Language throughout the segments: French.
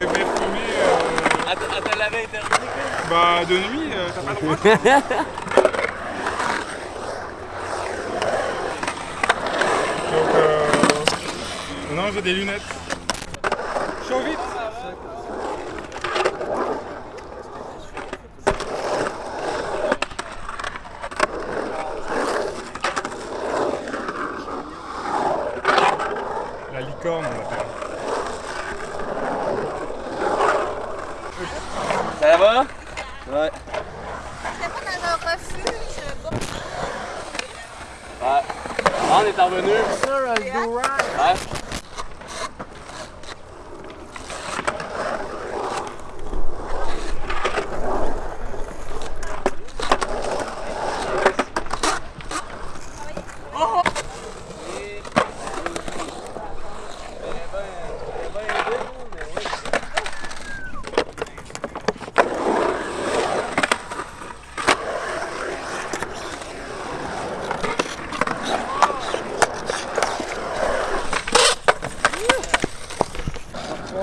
Vais fumer, euh, interdit, bah de nuit, euh, t'as pas le droit. Donc euh... Non, j'ai des lunettes. Chaud vite La licorne, on l'appelle. Ça va? Ouais. Ouais. Ah, on est revenu. j'ai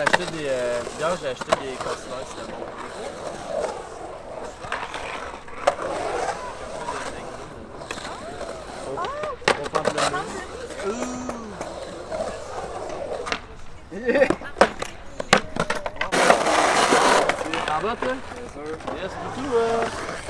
acheté des. Euh, hier, j'ai acheté des cosselets, c'était bon. Oh, oh, oh, oh, oh, oh, oh, sûr. Yes, beaucoup, euh. Ouais,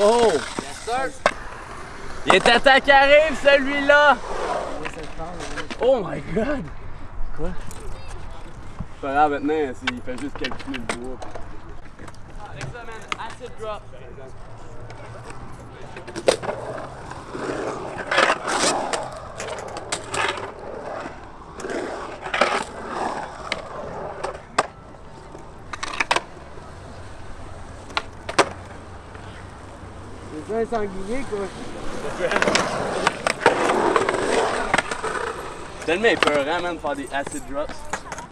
Oh! Il est à ta qui arrive, celui-là! Oh my god! Quoi? C'est pas grave, maintenant, il fait juste calculer le bois. Next acid drop. C'est un sanglier, quoi. Tellement épeurant, man, de faire des acid drops.